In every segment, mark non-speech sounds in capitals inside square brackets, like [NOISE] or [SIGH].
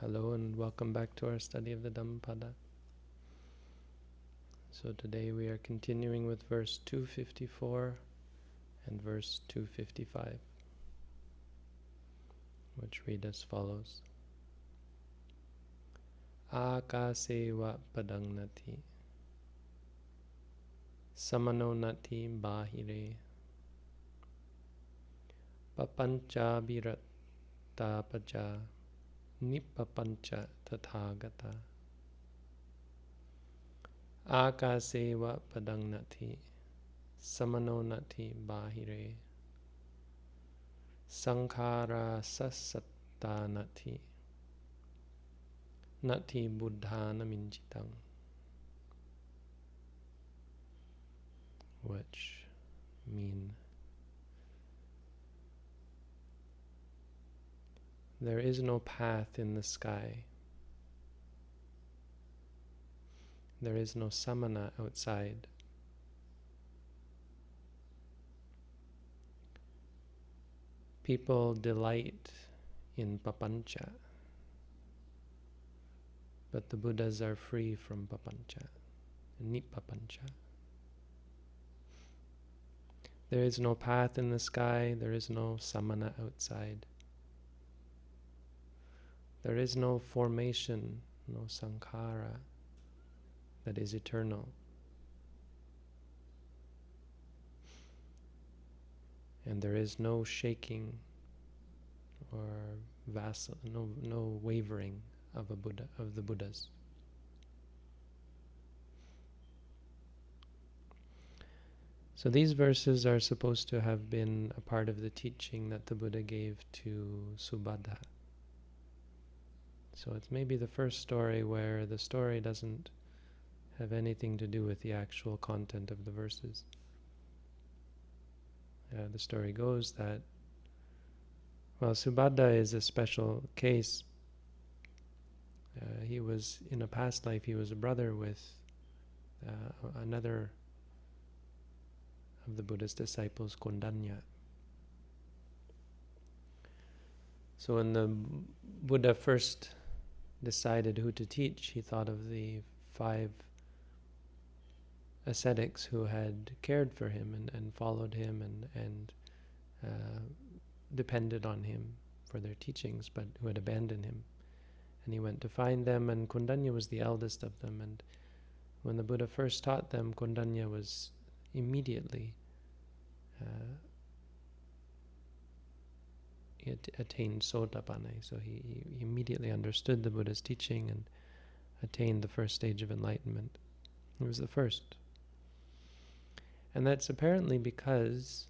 Hello and welcome back to our study of the Dhammapada. So today we are continuing with verse 254 and verse 255, which read as follows. Akaseva padangnati samano nati bahire papancha paja Nippapancha tathagata Akaseva padangnati Samano nati bahire Sankhara sasatta nati Nati buddhana minjitang Which mean There is no path in the sky. There is no samana outside. People delight in papancha, but the Buddhas are free from papancha, and nippapancha. There is no path in the sky, there is no samana outside. There is no formation, no sankhara that is eternal. And there is no shaking or vessel, no, no wavering of a Buddha, of the Buddhas. So these verses are supposed to have been a part of the teaching that the Buddha gave to Subhadda. So it's maybe the first story where the story doesn't have anything to do with the actual content of the verses. Uh, the story goes that, well, Subhadda is a special case. Uh, he was, in a past life, he was a brother with uh, another of the Buddha's disciples, Kondanya. So when the Buddha first decided who to teach, he thought of the five ascetics who had cared for him and, and followed him and, and uh, depended on him for their teachings, but who had abandoned him. And he went to find them, and Kondanya was the eldest of them. And when the Buddha first taught them, Kondanya was immediately uh, he attained Sotapanna. So he, he immediately understood the Buddha's teaching and attained the first stage of enlightenment. He was the first. And that's apparently because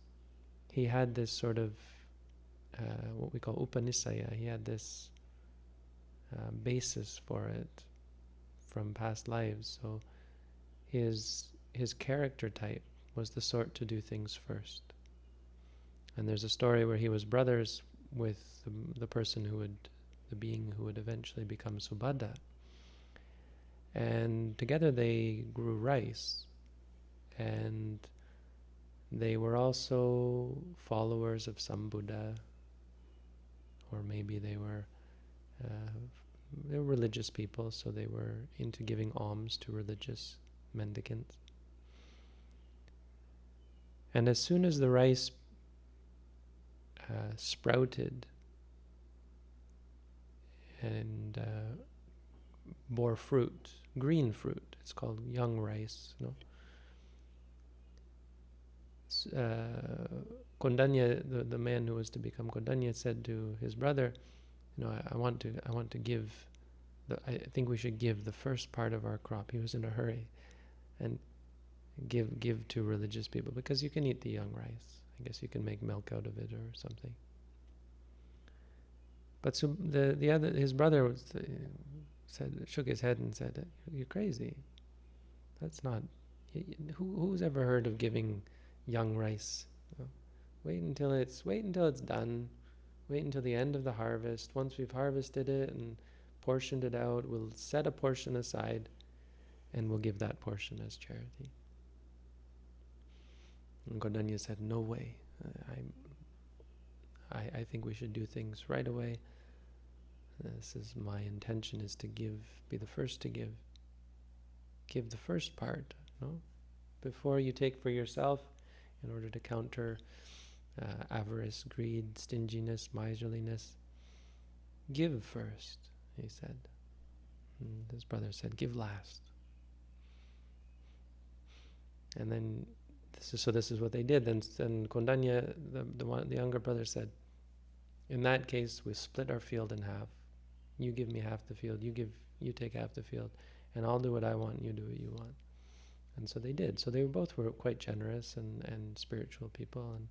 he had this sort of uh, what we call upanisaya. He had this uh, basis for it from past lives. So his his character type was the sort to do things first. And there's a story where he was brothers with the, the person who would, the being who would eventually become Subhadda. And together they grew rice. And they were also followers of some Buddha, or maybe they were uh, they were religious people, so they were into giving alms to religious mendicants. And as soon as the rice uh, sprouted and uh, bore fruit, green fruit. It's called young rice. Know? uh, Kondanya, the, the man who was to become Kondanya, said to his brother, "You know, I, I want to, I want to give. The, I think we should give the first part of our crop." He was in a hurry, and give give to religious people because you can eat the young rice. I guess you can make milk out of it or something. But so the the other his brother was, uh, said shook his head and said, "You're crazy. That's not. Who who's ever heard of giving young rice? Wait until it's wait until it's done. Wait until the end of the harvest. Once we've harvested it and portioned it out, we'll set a portion aside, and we'll give that portion as charity." And Kondanya said, no way. I, I, I think we should do things right away. This is my intention is to give, be the first to give. Give the first part, no? Before you take for yourself, in order to counter uh, avarice, greed, stinginess, miserliness, give first, he said. And his brother said, give last. And then, this is, so this is what they did. Then, then Kondanya, the, the, one, the younger brother said, in that case, we split our field in half. You give me half the field, you give, you take half the field, and I'll do what I want, you do what you want. And so they did. So they were both were quite generous and, and spiritual people, and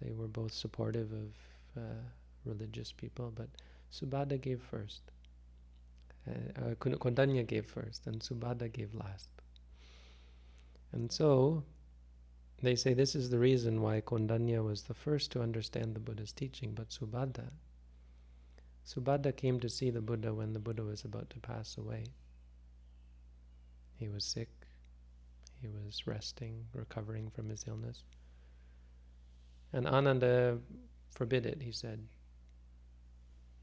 they were both supportive of uh, religious people. But Subhadra gave first. Uh, uh, Kondanya gave first, and Subhadra gave last. And so they say this is the reason why Kondanya was the first to understand the Buddha's teaching, but Subhadra Subhadra came to see the Buddha when the Buddha was about to pass away. He was sick, he was resting, recovering from his illness. And Ananda forbid it, he said.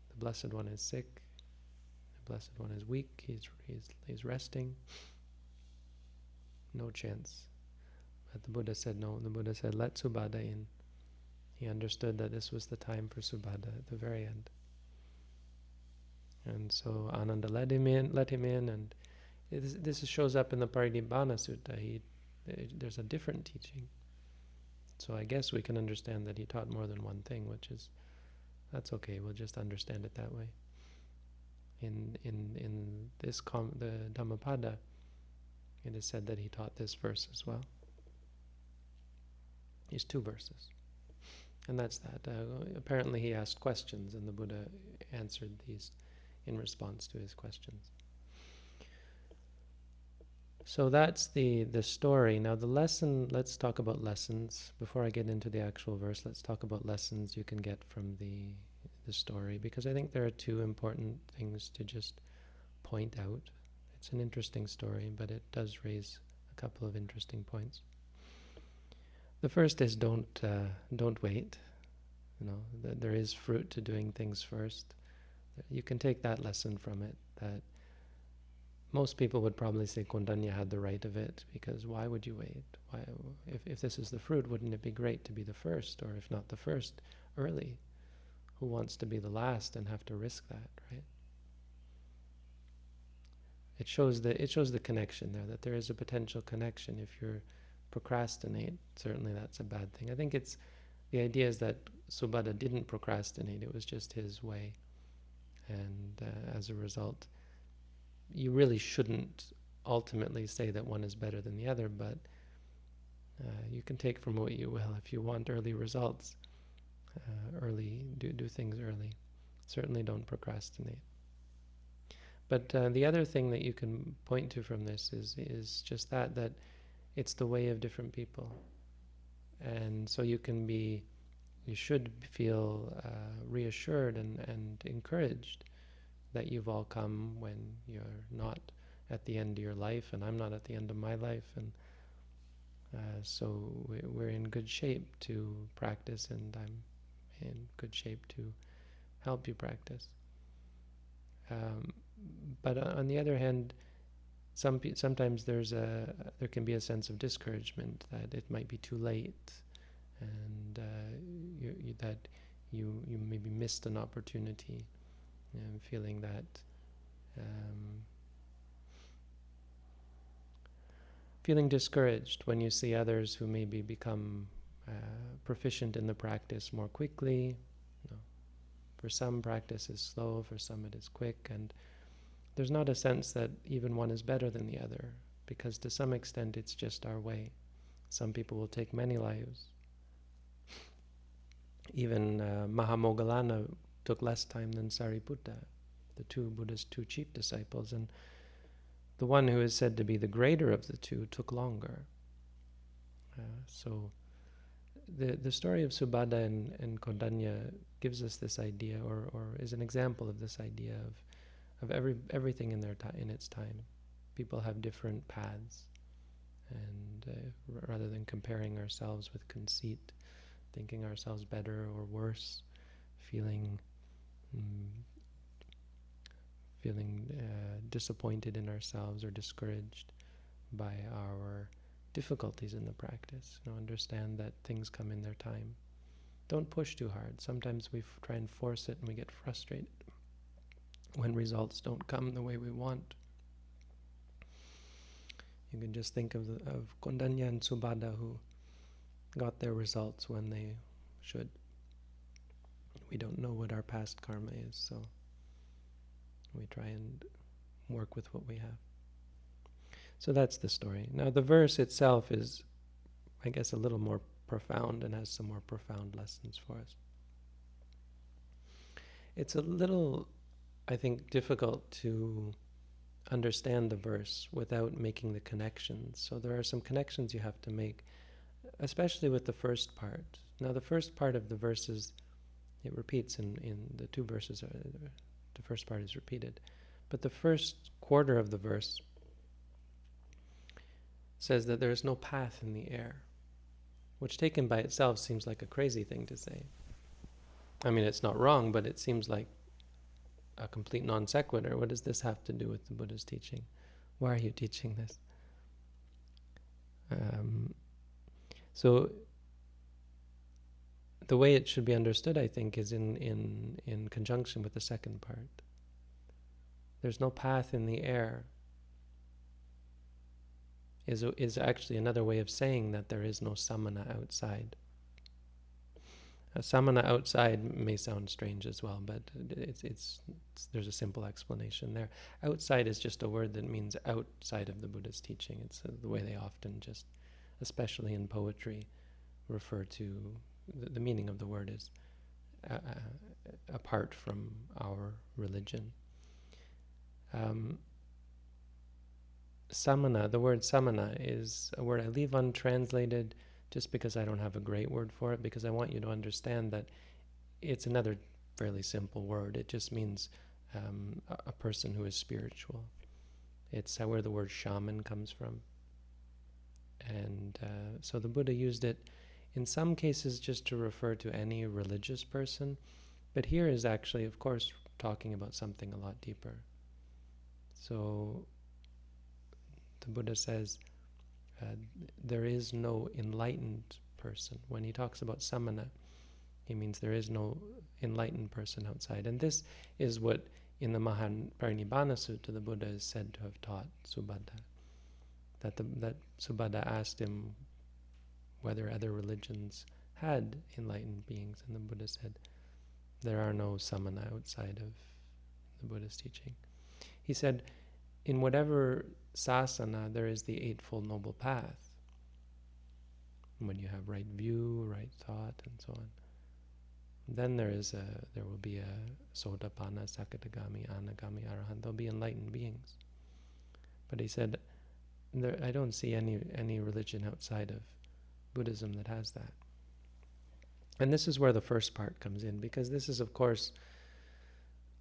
The Blessed One is sick, the Blessed One is weak, he's, he's, he's resting. No chance. But the Buddha said no. The Buddha said, let Subhadra in. He understood that this was the time for Subhadra at the very end. And so Ananda let him in, let him in, and this shows up in the Parinibbana Sutta. He, there's a different teaching. So I guess we can understand that he taught more than one thing, which is, that's okay. We'll just understand it that way. In in in this com, the Dhammapada, it is said that he taught this verse as well. These two verses. And that's that. Uh, apparently he asked questions and the Buddha answered these in response to his questions. So that's the, the story. Now the lesson, let's talk about lessons. Before I get into the actual verse, let's talk about lessons you can get from the, the story, because I think there are two important things to just point out. It's an interesting story, but it does raise a couple of interesting points. The first is don't uh, don't wait. You know, th there is fruit to doing things first you can take that lesson from it, that most people would probably say Kondanya had the right of it, because why would you wait? Why, if, if this is the fruit, wouldn't it be great to be the first, or if not the first, early? Who wants to be the last and have to risk that, right? It shows the it shows the connection there, that there is a potential connection. If you procrastinate, certainly that's a bad thing. I think it's the idea is that Subhadra didn't procrastinate, it was just his way and uh, as a result, you really shouldn't ultimately say that one is better than the other, but uh, you can take from what you will. If you want early results, uh, early do do things early. Certainly, don't procrastinate. But uh, the other thing that you can point to from this is is just that that it's the way of different people, and so you can be you should feel uh, reassured and, and encouraged that you've all come when you're not at the end of your life and I'm not at the end of my life and uh, so we're in good shape to practice and I'm in good shape to help you practice. Um, but on the other hand, some sometimes there's a there can be a sense of discouragement that it might be too late and uh, you, you, that you you maybe missed an opportunity, and feeling that. Um, feeling discouraged when you see others who maybe become uh, proficient in the practice more quickly. You know, for some, practice is slow, for some, it is quick, and there's not a sense that even one is better than the other, because to some extent it's just our way. Some people will take many lives, even uh, Mahamoggallana took less time than Sariputta, the two Buddha's two chief disciples, and the one who is said to be the greater of the two took longer. Uh, so the the story of Subhadra and, and Kondanya gives us this idea, or, or is an example of this idea of of every everything in their in its time. People have different paths, and uh, rather than comparing ourselves with conceit, thinking ourselves better or worse, feeling mm, feeling uh, disappointed in ourselves or discouraged by our difficulties in the practice. You know, understand that things come in their time. Don't push too hard. Sometimes we try and force it and we get frustrated when results don't come the way we want. You can just think of, of Kondanya and Subhadda who got their results when they should. We don't know what our past karma is, so we try and work with what we have. So that's the story. Now the verse itself is, I guess, a little more profound and has some more profound lessons for us. It's a little, I think, difficult to understand the verse without making the connections. So there are some connections you have to make, especially with the first part. Now the first part of the verse is, it repeats in, in the two verses, uh, the first part is repeated. But the first quarter of the verse says that there is no path in the air, which taken by itself seems like a crazy thing to say. I mean, it's not wrong, but it seems like a complete non sequitur. What does this have to do with the Buddha's teaching? Why are you teaching this? Um, so the way it should be understood, I think, is in, in, in conjunction with the second part. There's no path in the air is, is actually another way of saying that there is no samana outside. Samana outside may sound strange as well, but it's, it's, it's, there's a simple explanation there. Outside is just a word that means outside of the Buddha's teaching. It's uh, the way they often just, especially in poetry, refer to the, the meaning of the word is uh, uh, apart from our religion. Um, samana, the word samana is a word I leave untranslated just because I don't have a great word for it, because I want you to understand that it's another fairly simple word. It just means um, a, person who is spiritual. It's where the word shaman comes from. And uh, so the Buddha used it in some cases just to refer to any religious person, but here is actually, of course, talking about something a lot deeper. So the Buddha says, uh, there is no enlightened person. When he talks about samana, he means there is no enlightened person outside. And this is what in the Mahaparinibbana Sutta the Buddha is said to have taught Subhadda. That, the, that Subhadda asked him whether other religions had enlightened beings, and the Buddha said, there are no samana outside of the Buddha's teaching. He said, in whatever sasana, there is the Eightfold Noble Path. When you have right view, right thought, and so on. Then there is a, there will be a Sotapanna, Sakadagami, Anagami, Arahant. There'll be enlightened beings. But he said, there, I don't see any any religion outside of Buddhism that has that. And this is where the first part comes in, because this is, of course,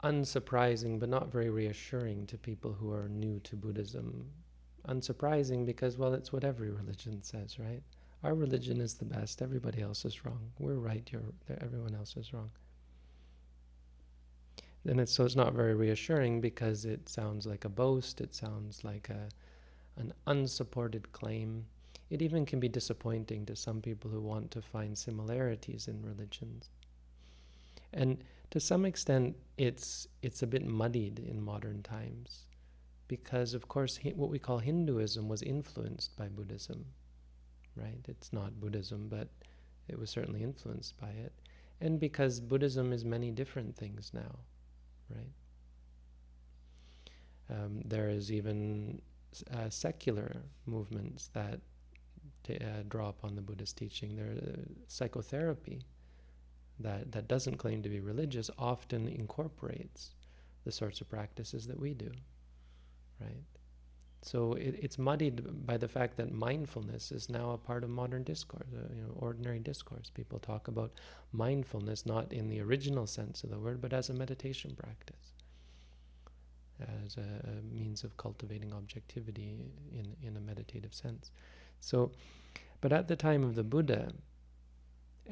unsurprising but not very reassuring to people who are new to Buddhism. Unsurprising because, well, it's what every religion says, right? Our religion is the best, everybody else is wrong. We're right, you're, everyone else is wrong. Then it's, so it's not very reassuring because it sounds like a boast, it sounds like a, an unsupported claim. It even can be disappointing to some people who want to find similarities in religions. And to some extent, it's it's a bit muddied in modern times, because of course what we call Hinduism was influenced by Buddhism, right? It's not Buddhism, but it was certainly influenced by it, and because Buddhism is many different things now, right? Um, there is even uh, secular movements that uh, draw upon the Buddhist teaching. There, uh, psychotherapy that, that doesn't claim to be religious often incorporates the sorts of practices that we do, right? So it, it's muddied by the fact that mindfulness is now a part of modern discourse, uh, you know, ordinary discourse. People talk about mindfulness not in the original sense of the word, but as a meditation practice, as a, a means of cultivating objectivity in, in a meditative sense. So, but at the time of the Buddha,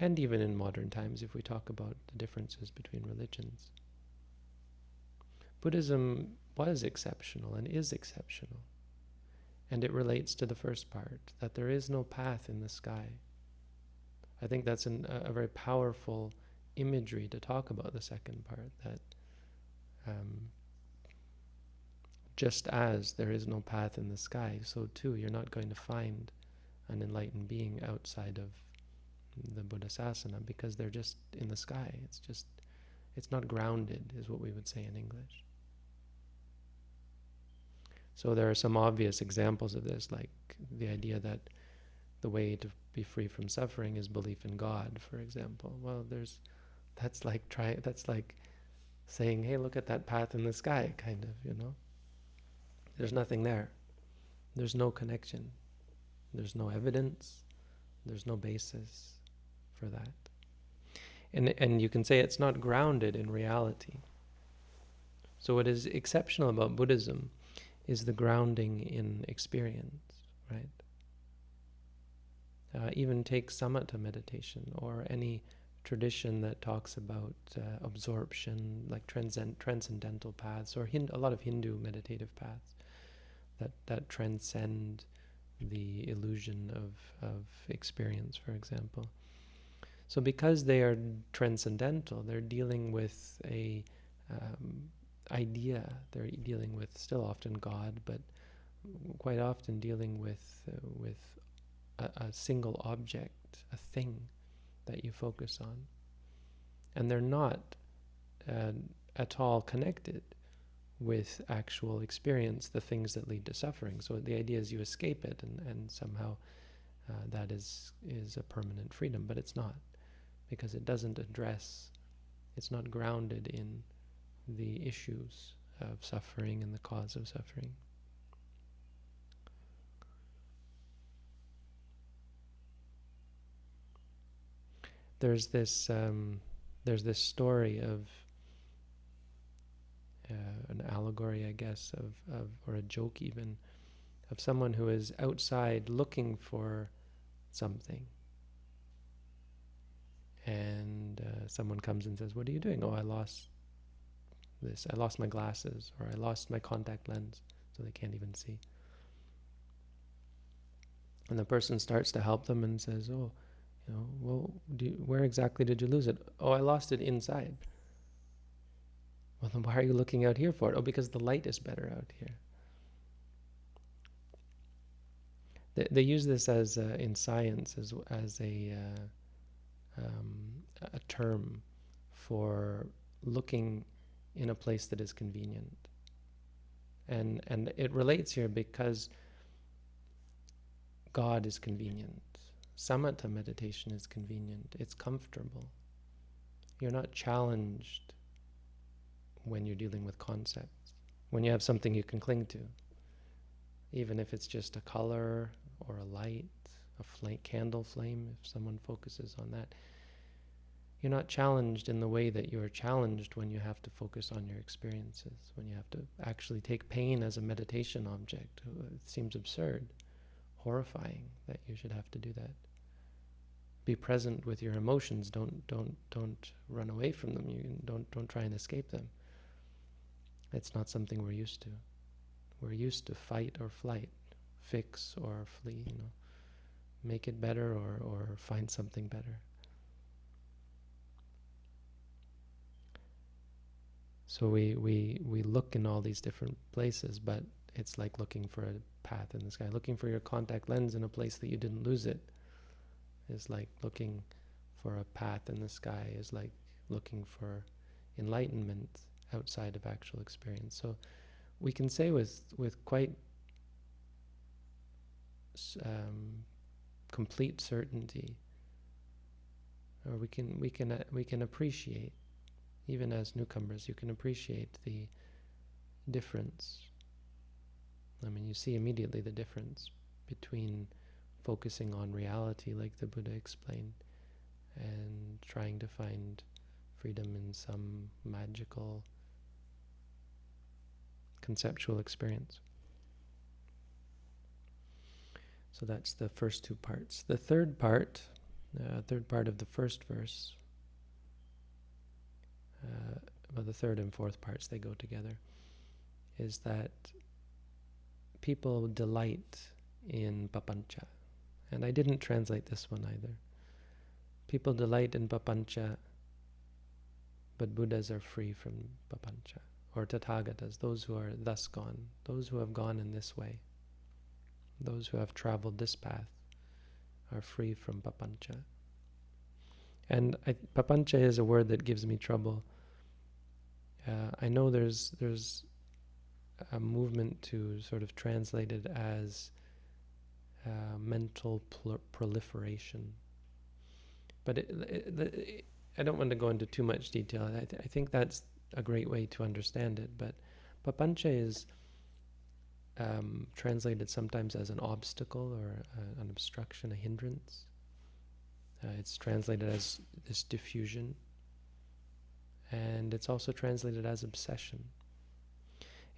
and even in modern times if we talk about the differences between religions. Buddhism was exceptional and is exceptional. And it relates to the first part, that there is no path in the sky. I think that's an, a, a, very powerful imagery to talk about the second part, that um, just as there is no path in the sky, so too you're not going to find an enlightened being outside of the Buddhasasana because they're just in the sky. It's just, it's not grounded, is what we would say in English. So there are some obvious examples of this, like the idea that the way to be free from suffering is belief in God, for example. Well, there's, that's like try, that's like saying, hey, look at that path in the sky, kind of, you know. There's nothing there. There's no connection. There's no evidence. There's no basis for that. And, and you can say it's not grounded in reality. So what is exceptional about Buddhism is the grounding in experience, right? Uh, even take samatha meditation or any tradition that talks about uh, absorption, like transcend transcendental paths, or Hind a lot of Hindu meditative paths that, that transcend the illusion of, of experience, for example. So because they are transcendental, they're dealing with a um, idea. They're dealing with still often God, but quite often dealing with uh, with a, a, single object, a thing that you focus on, and they're not uh, at all connected with actual experience, the things that lead to suffering. So the idea is you escape it, and and somehow uh, that is is a permanent freedom, but it's not, because it doesn't address. It's not grounded in the issues of suffering and the cause of suffering. There's this um, there's this story of uh, an allegory, I guess, of, of or a joke even, of someone who is outside looking for something. Uh, someone comes and says, "What are you doing?" "Oh, I lost this. I lost my glasses or I lost my contact lens, so they can't even see. And the person starts to help them and says, "Oh, you know, well, you, where exactly did you lose it? Oh, I lost it inside. Well, then why are you looking out here for it? Oh, because the light is better out here. They, they use this as uh, in science as as a uh, um, a term for looking in a place that is convenient. And, and it relates here because God is convenient. Samatha meditation is convenient. It's comfortable. You're not challenged when you're dealing with concepts, when you have something you can cling to, even if it's just a color or a light, a flame, candle flame, if someone focuses on that you're not challenged in the way that you're challenged when you have to focus on your experiences, when you have to actually take pain as a meditation object. Uh, it seems absurd, horrifying that you should have to do that. Be present with your emotions. Don't don't don't run away from them. You don't don't try and escape them. It's not something we're used to. We're used to fight or flight, fix or flee. You know, make it better or or find something better. So we, we, we look in all these different places, but it's like looking for a path in the sky. Looking for your contact lens in a place that you didn't lose it is like looking for a path in the sky, is like looking for enlightenment outside of actual experience. So we can say with, with quite um, complete certainty, or we can, we can, uh, we can appreciate even as newcomers, you can appreciate the difference. I mean, you see immediately the difference between focusing on reality, like the Buddha explained, and trying to find freedom in some magical conceptual experience. So that's the first two parts. The third part, uh, third part of the first verse, uh, well, the third and fourth parts, they go together. is that people delight in papancha. And I didn't translate this one either. People delight in papancha, but Buddhas are free from papancha. Or Tathagatas, those who are thus gone, those who have gone in this way, those who have traveled this path, are free from papancha. And I, papancha is a word that gives me trouble. Uh, I know there's there's a movement to sort of translate it as uh, mental proliferation. But it, it, it, I don't want to go into too much detail. I, th I, think that's a great way to understand it. But papancha is um, translated sometimes as an obstacle or a, an obstruction, a hindrance. Uh, it's translated as this diffusion. And it's also translated as obsession.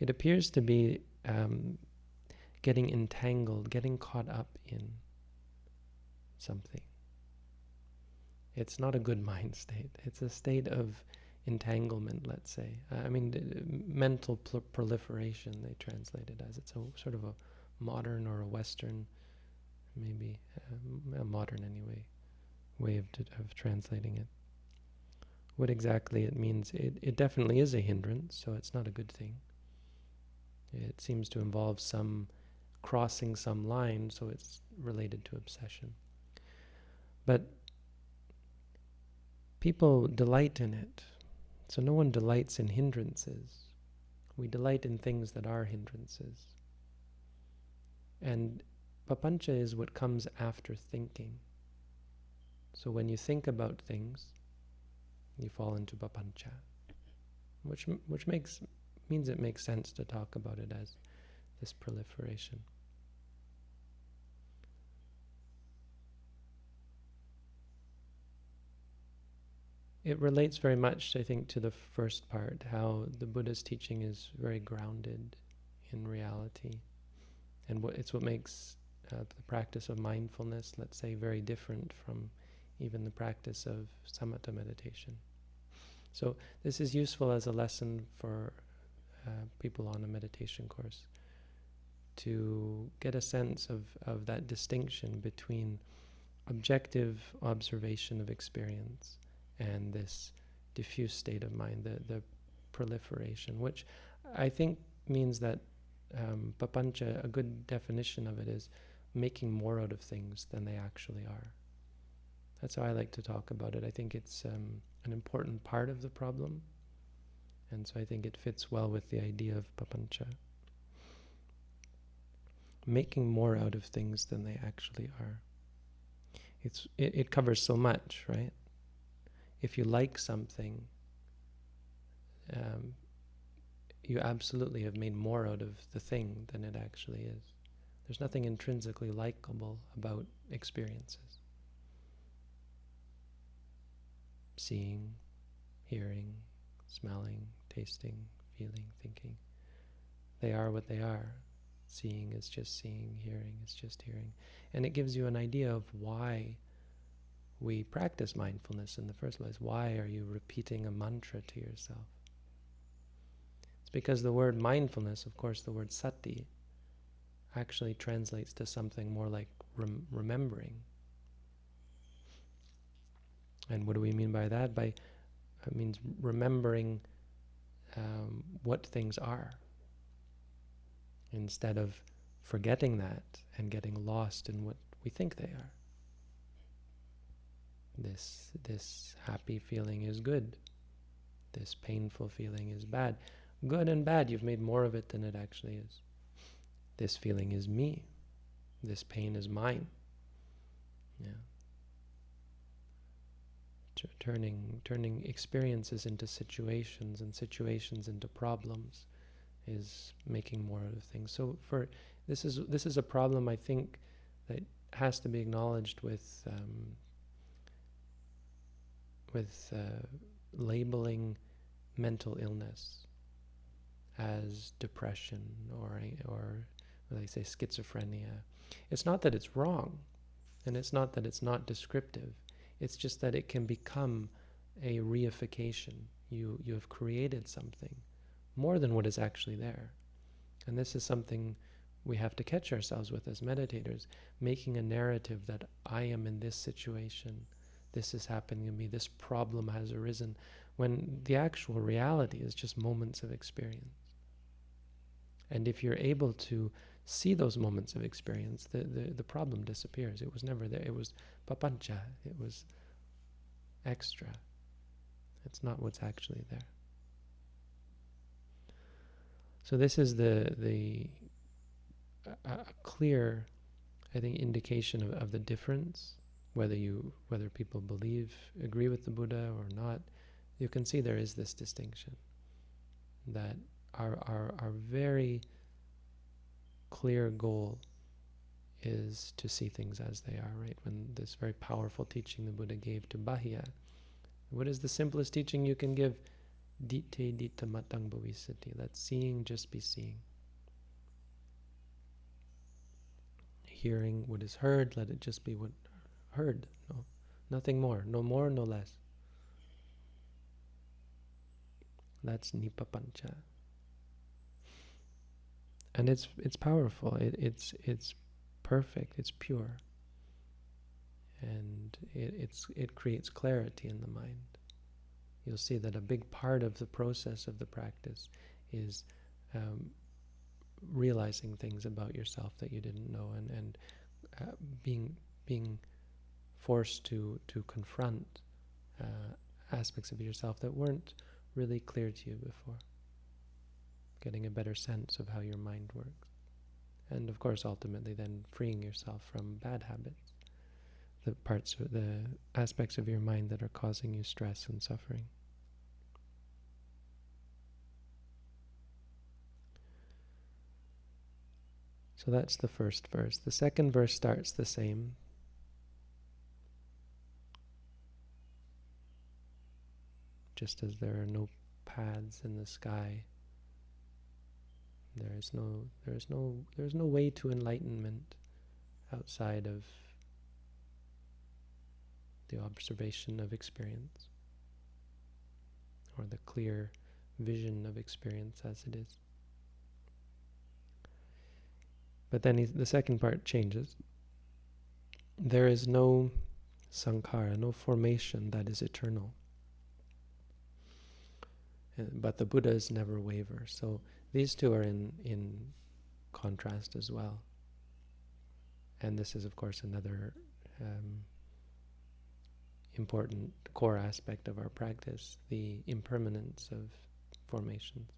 It appears to be um, getting entangled, getting caught up in something. It's not a good [LAUGHS] mind state. It's a state of entanglement, let's say. Uh, I mean, mental proliferation, they translate it as. It's a sort of a modern or a Western, maybe uh, a modern anyway, way of, of translating it. What exactly it means, it, it definitely is a hindrance, so it's not a good thing. It seems to involve some crossing some line, so it's related to obsession. But people delight in it. So no one delights in hindrances. We delight in things that are hindrances. And papancha is what comes after thinking. So when you think about things, you fall into papancha, which which makes means it makes sense to talk about it as this proliferation. It relates very much, I think, to the first part, how the Buddha's teaching is very grounded in reality. And what, it's what makes uh, the practice of mindfulness, let's say, very different from even the practice of samatha meditation. So this is useful as a lesson for uh, people on a meditation course to get a sense of, of that distinction between objective observation of experience and this diffuse state of mind, the, the proliferation, which I think means that um, papancha, a good definition of it is making more out of things than they actually are. That's how I like to talk about it. I think it's um, an important part of the problem, and so I think it fits well with the idea of papancha making more out of things than they actually are. It's it, it covers so much, right? If you like something, um, you absolutely have made more out of the thing than it actually is. There's nothing intrinsically likable about experiences. Seeing, hearing, smelling, tasting, feeling, thinking. They are what they are. Seeing is just seeing, hearing is just hearing. And it gives you an idea of why we practice mindfulness in the first place. Why are you repeating a mantra to yourself? It's because the word mindfulness, of course, the word sati, actually translates to something more like rem remembering. And what do we mean by that? By it means remembering um, what things are instead of forgetting that and getting lost in what we think they are. This, this happy feeling is good. This painful feeling is bad. Good and bad, you've made more of it than it actually is. This feeling is me. This pain is mine. Yeah. Turning, turning experiences into situations and situations into problems is making more of things. So for this is this is a problem I think that has to be acknowledged with um, with uh, labeling mental illness as depression or or they say schizophrenia. It's not that it's wrong, and it's not that it's not descriptive. It's just that it can become a reification. You you have created something more than what is actually there. And this is something we have to catch ourselves with as meditators, making a narrative that I am in this situation, this is happening to me, this problem has arisen, when the actual reality is just moments of experience. And if you're able to see those moments of experience, the, the, the problem disappears. It was never there. It was papancha. It was extra. It's not what's actually there. So this is the the a, clear, I think, indication of, of the difference, whether you whether people believe agree with the Buddha or not. You can see there is this distinction that our our our very clear goal is to see things as they are, right? When this very powerful teaching the Buddha gave to Bahia, what is the simplest teaching you can give? Ditte ditta matang bhavisati. Let seeing just be seeing. Hearing what is heard, let it just be what heard. No, nothing more. No more, no less. That's Nippapancha. And it's it's powerful. It, it's it's perfect. It's pure. And it, it's it creates clarity in the mind you'll see that a big part of the process of the practice is um, realizing things about yourself that you didn't know and, and uh, being being forced to to confront uh, aspects of yourself that weren't really clear to you before. Getting a better sense of how your mind works. And of course, ultimately then freeing yourself from bad habits the parts, the aspects of your mind that are causing you stress and suffering. So that's the first verse. The second verse starts the same. Just as there are no paths in the sky, there is no there is no there is no way to enlightenment outside of the observation of experience, or the clear vision of experience as it is. But then the second part changes. There is no sankhara, no formation that is eternal. Uh, but the Buddhas never waver. So these two are in, in contrast as well. And this is, of course, another um, important core aspect of our practice, the impermanence of formations.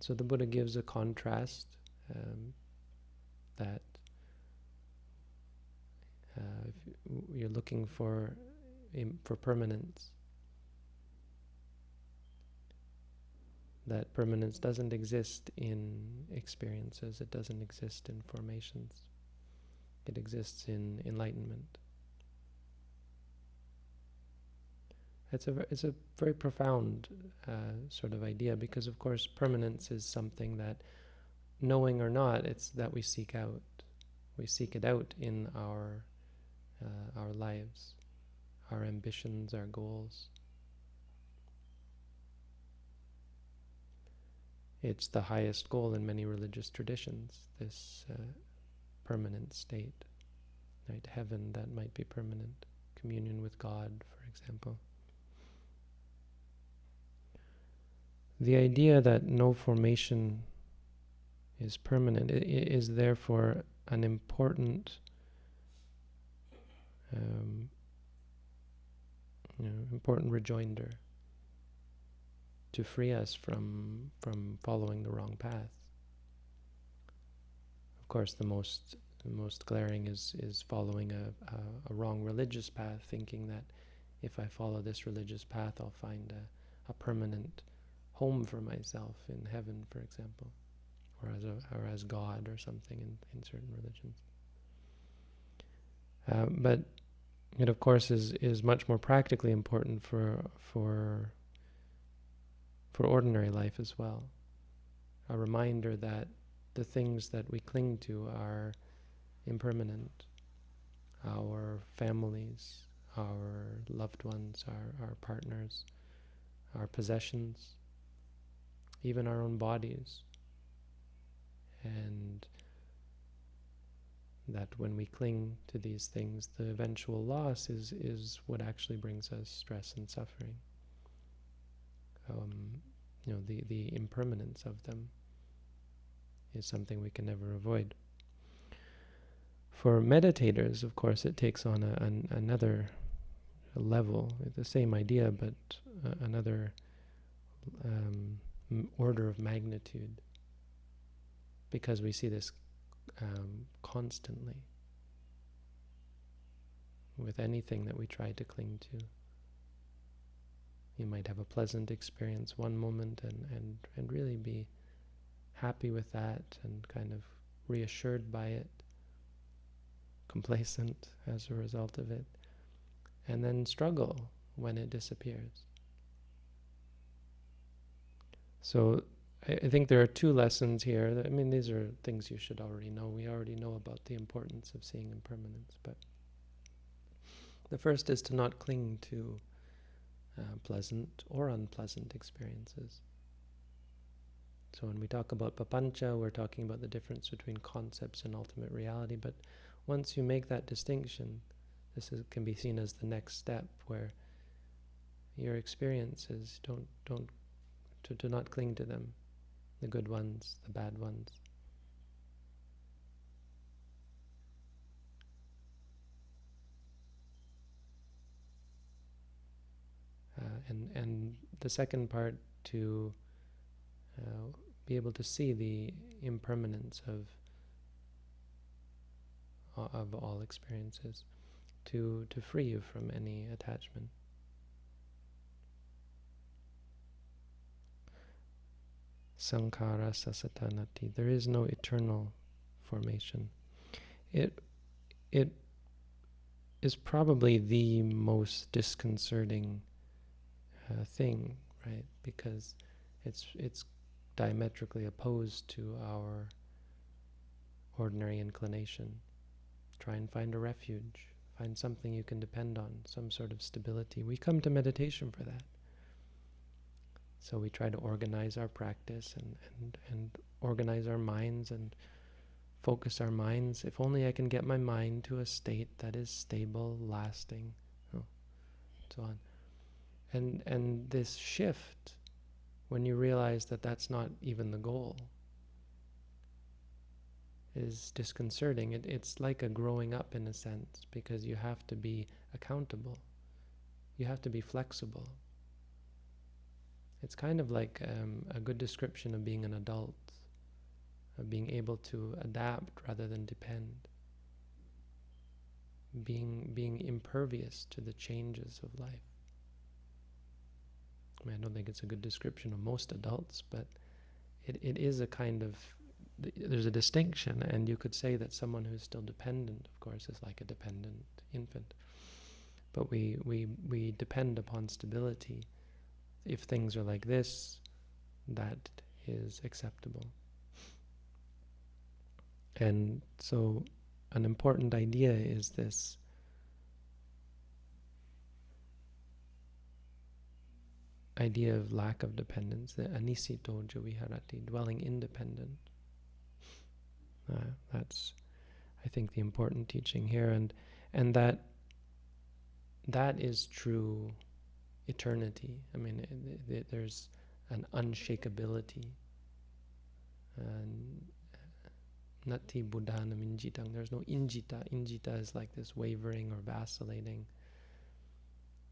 So the Buddha gives a contrast um, that uh, if you're looking for for permanence, that permanence doesn't exist in experiences, it doesn't exist in formations. It exists in enlightenment. It's a it's a very profound uh, sort of idea because, of course, permanence is something that, knowing or not, it's that we seek out. We seek it out in our uh, our lives, our ambitions, our goals. It's the highest goal in many religious traditions. This uh, permanent state, right? Heaven that might be permanent, communion with God, for example. The idea that no formation is permanent is therefore an important um, you know, important rejoinder to free us from from following the wrong path. Of course, the most the most glaring is is following a, a, a wrong religious path, thinking that if I follow this religious path, I'll find a, a permanent home for myself in heaven, for example, or as a, or as God or something in, in certain religions. Uh, but it, of course, is is much more practically important for for for ordinary life as well. A reminder that the things that we cling to are impermanent. Our families, our loved ones, our, our partners, our possessions, even our own bodies. And that when we cling to these things, the eventual loss is, is what actually brings us stress and suffering. Um, you know, the, the impermanence of them is something we can never avoid. For meditators, of course, it takes on a, an, another level, the same idea, but uh, another um, order of magnitude, because we see this um, constantly with anything that we try to cling to. You might have a pleasant experience one moment and, and, and really be happy with that and kind of reassured by it, complacent as a result of it, and then struggle when it disappears. So I, think there are two lessons here. I mean, these are things you should already know. We already know about the importance of seeing impermanence, but the first is to not cling to uh, pleasant or unpleasant experiences. So when we talk about papancha, we're talking about the difference between concepts and ultimate reality. But once you make that distinction, this is, can be seen as the next step, where your experiences don't don't to, to not cling to them the good ones, the bad ones. Uh, and and the second part to uh, be able to see the impermanence of of all experiences, to to free you from any attachment. sankhara sasatanati. There is no eternal formation. It it is probably the most disconcerting uh, thing, right? Because it's it's diametrically opposed to our ordinary inclination. Try and find a refuge. Find something you can depend on, some sort of stability. We come to meditation for that. So we try to organize our practice and, and, and organize our minds and focus our minds. If only I can get my mind to a state that is stable, lasting, oh, so on. And, and this shift, when you realize that that's not even the goal, is disconcerting. It, it's like a growing up in a sense, because you have to be accountable. You have to be flexible. It's kind of like um, a good description of being an adult, of being able to adapt rather than depend, being being impervious to the changes of life. I, mean, I don't think it's a good description of most adults, but it, it is a kind of there's a distinction, and you could say that someone who's still dependent, of course, is like a dependent infant. But we we we depend upon stability if things are like this, that is acceptable. And so an important idea is this idea of lack of dependence, the anisito viharati, dwelling independent. Uh, that's, I think, the important teaching here, and and that that is true eternity. I mean, it, it, there's an unshakability. And nati buddhanam injitang. There's no injita. Injita is like this wavering or vacillating,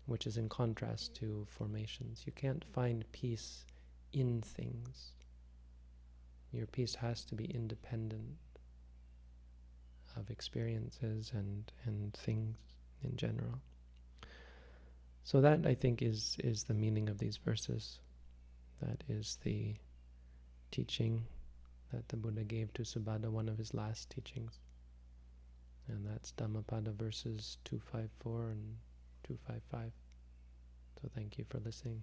which is in contrast to formations. You can't find peace in things. Your peace has to be independent of experiences and, and things in general. So that I think is is the meaning of these verses. That is the teaching that the Buddha gave to Subhadda, one of his last teachings. And that's Dhammapada verses 254 and 255. So thank you for listening.